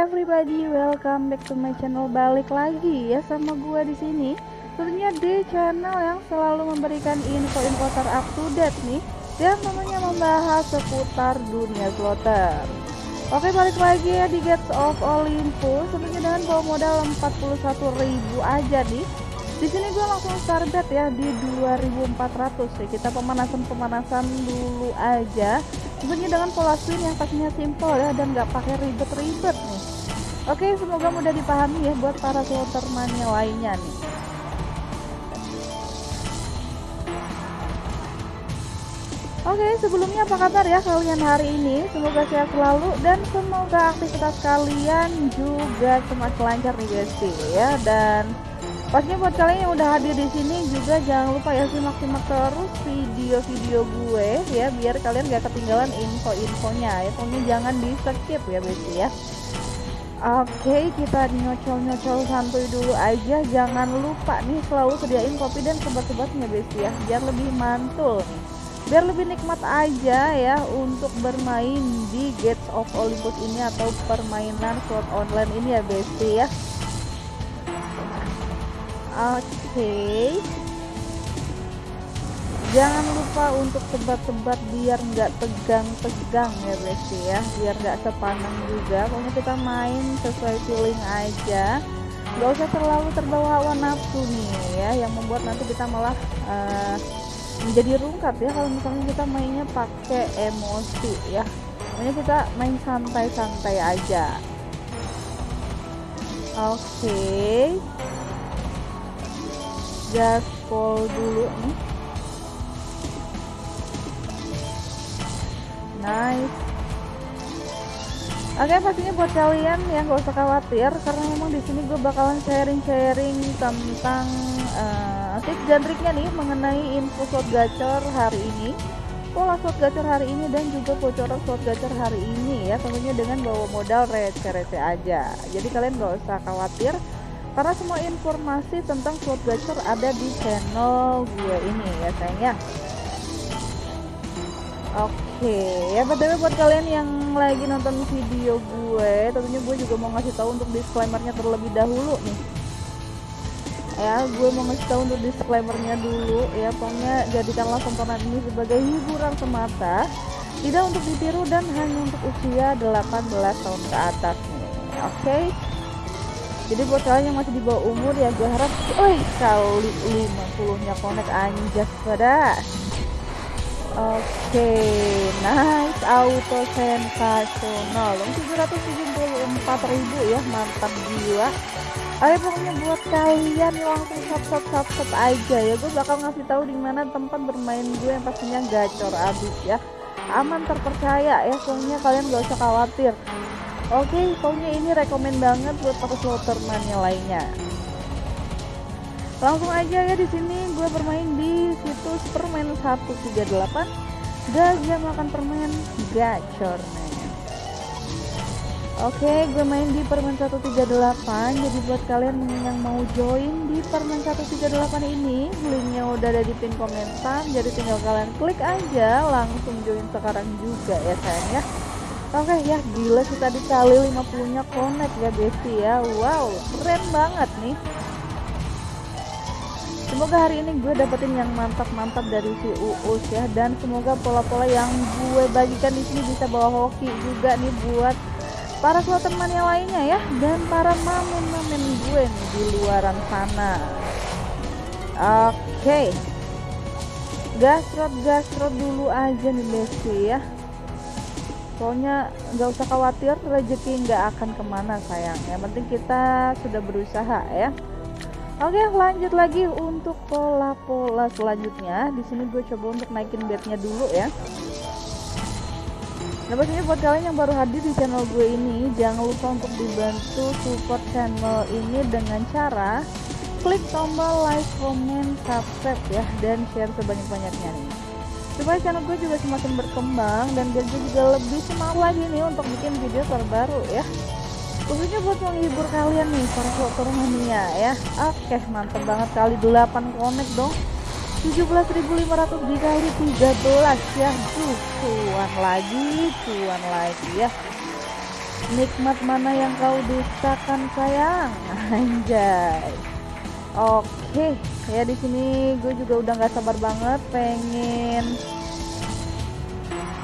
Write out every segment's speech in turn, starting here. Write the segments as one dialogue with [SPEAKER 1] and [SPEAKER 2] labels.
[SPEAKER 1] everybody, welcome back to my channel. Balik lagi ya sama gua di sini. Tentunya di channel yang selalu memberikan info-info terupdate nih dan tentunya membahas seputar dunia slotter. Oke, balik lagi ya di Gates of Olympus. Tentunya dengan bawa modal 41.000 aja nih. Di sini gue langsung start bet ya di 2400 ya. Kita pemanasan-pemanasan dulu aja tentunya dengan pola swing yang pastinya simple ya dan nggak pakai ribet-ribet oke semoga mudah dipahami ya buat para mania lainnya nih Oke, sebelumnya apa kabar ya kalian hari ini? Semoga sehat selalu dan semoga aktivitas kalian juga semakin lancar nih guys ya. Dan Pastinya buat kalian yang udah hadir di sini juga jangan lupa ya simak-simak terus video-video gue ya biar kalian gak ketinggalan info-infonya ya. Pokoknya jangan di skip ya Besti ya. Oke, kita nyocol-nyocol santuy dulu aja. Jangan lupa nih selalu sediain kopi dan sebat-sebatnya Besti ya, biar lebih mantul nih. Biar lebih nikmat aja ya untuk bermain di Gates of Olympus ini atau permainan slot online ini ya Besti ya. Oke. Jangan lupa untuk sebat-sebat biar nggak tegang-tegang ya guys ya, biar nggak sepanang juga. Pokoknya kita main sesuai feeling aja. Gak usah terlalu terbawa hawa nafsu nih ya, yang membuat nanti kita malah uh, menjadi rungkat ya kalau misalnya kita mainnya pakai emosi ya. Pokoknya kita main santai-santai aja. Oke. Okay gaspol dulu nih nice. Oke pastinya buat kalian yang gak usah khawatir karena memang di sini gue bakalan sharing-sharing tentang uh, tips dan triknya nih mengenai info slot gacor hari ini. Pola slot gacor hari ini dan juga bocoran slot gacor hari ini ya tentunya dengan bawa modal receh-receh aja. Jadi kalian gak usah khawatir karena semua informasi tentang slot gacor ada di channel gue ini ya sayangnya oke ya btw buat kalian yang lagi nonton video gue tentunya gue juga mau ngasih tahu untuk disclaimernya terlebih dahulu nih ya gue mau ngasih tahu untuk disclaimernya dulu ya pokoknya jadikanlah tontonan ini sebagai hiburan semata tidak untuk ditiru dan hanya untuk usia 18 tahun ke atas nih oke okay? jadi buat kalian yang masih di bawah umur ya gue harap wih kali 50 nya connect anjas pada oke nice auto sensasional. 774 ribu ya mantap jiwa ayo pokoknya buat kalian langsung sub sub sub aja ya. Gue bakal ngasih tahu di mana tempat bermain gue yang pastinya gacor abis ya. Aman terpercaya ya pokoknya kalian gak usah khawatir. Oke, pokoknya ini rekomend banget buat para sloterman yang lainnya. Langsung aja ya di sini gue bermain di situs permen 138 Gajah makan permen gacor Oke, okay, gue main di permen 138. Jadi buat kalian yang mau join di permen 138 ini, linknya udah ada di pin komentar. Jadi tinggal kalian klik aja, langsung join sekarang juga ya sayang ya. Oke okay, ya gila sih tadi kali 50 nya connect ya Besti ya Wow keren banget nih Semoga hari ini gue dapetin yang mantap-mantap dari si Uus ya. Dan semoga pola-pola yang gue bagikan di sini bisa bawa hoki juga nih buat para teman yang lainnya ya. Dan para mamen-mamen gue nih di luaran sana. Oke. Okay. Gasrot-gasrot dulu aja nih Besti ya. Pokoknya nggak usah khawatir rezeki nggak akan ke mana sayang. Yang penting kita sudah berusaha ya oke lanjut lagi untuk pola-pola selanjutnya. Di sini gue coba untuk naikin bednya dulu ya. Nah pastinya buat kalian yang baru hadir di channel gue ini Jangan lupa untuk dibantu support channel ini dengan cara Klik tombol like, comment, subscribe ya Dan share sebanyak-banyaknya nih. Supaya channel gue juga semakin berkembang dan biar gue juga lebih semangat lagi nih untuk bikin video terbaru ya khususnya buat menghibur kalian nih para foto mania ya. Oke mantep banget kali 8 connect dong. 17.500 dikali 13 ya. Tuh cuan lagi cuan lagi ya. Nikmat mana yang kau dustakan sayang? Anjay. Oke ya di sini gue juga udah nggak sabar banget pengen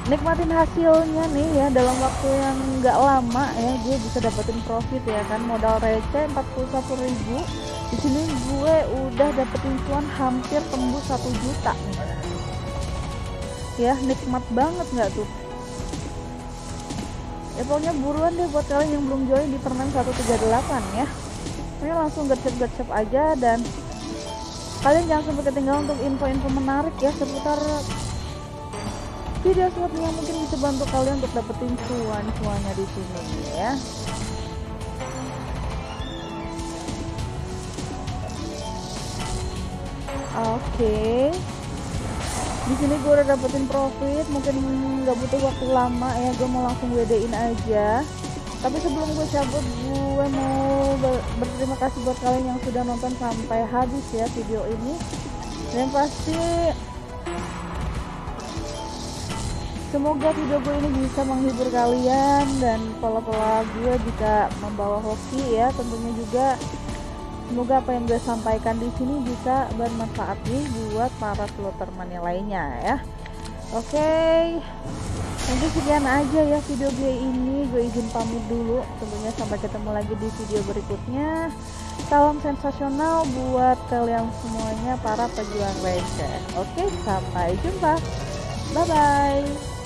[SPEAKER 1] nikmatin hasilnya nih ya dalam waktu yang nggak lama ya gue bisa dapetin profit ya kan. Modal receh 41.000 di sini gue udah dapetin cuan hampir tembus satu juta. Ya nikmat banget nggak tuh? Ya pokoknya buruan deh buat kalian yang belum join di permen 138 ya. Ini langsung gercep-gercep aja dan kalian jangan sampai ketinggalan untuk info-info menarik ya seputar video slot yang mungkin bisa bantu kalian untuk dapetin cuan-cuannya di sini ya. Oke. Okay. di sini gue udah dapetin profit mungkin nggak butuh waktu lama ya. Gue mau langsung WD-in aja. Tapi sebelum gue cabut gue mau ber berterima kasih buat kalian yang sudah nonton sampai habis ya video ini. Dan pasti semoga video gue ini bisa menghibur kalian dan pola-pola gue bisa membawa hoki ya tentunya juga. Semoga apa yang gue sampaikan di sini bisa bermanfaat nih buat para slotter mania lainnya ya. Oke okay. mungkin sekian aja ya video gue ini. Gue izin pamit dulu. Tentunya sampai ketemu lagi di video berikutnya. Salam sensasional buat kalian semuanya para pejuang receh oke okay, sampai jumpa. Bye bye